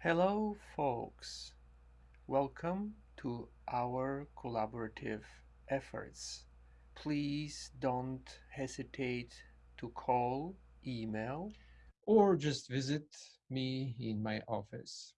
Hello, folks. Welcome to our collaborative efforts. Please don't hesitate to call, email, or just visit me in my office.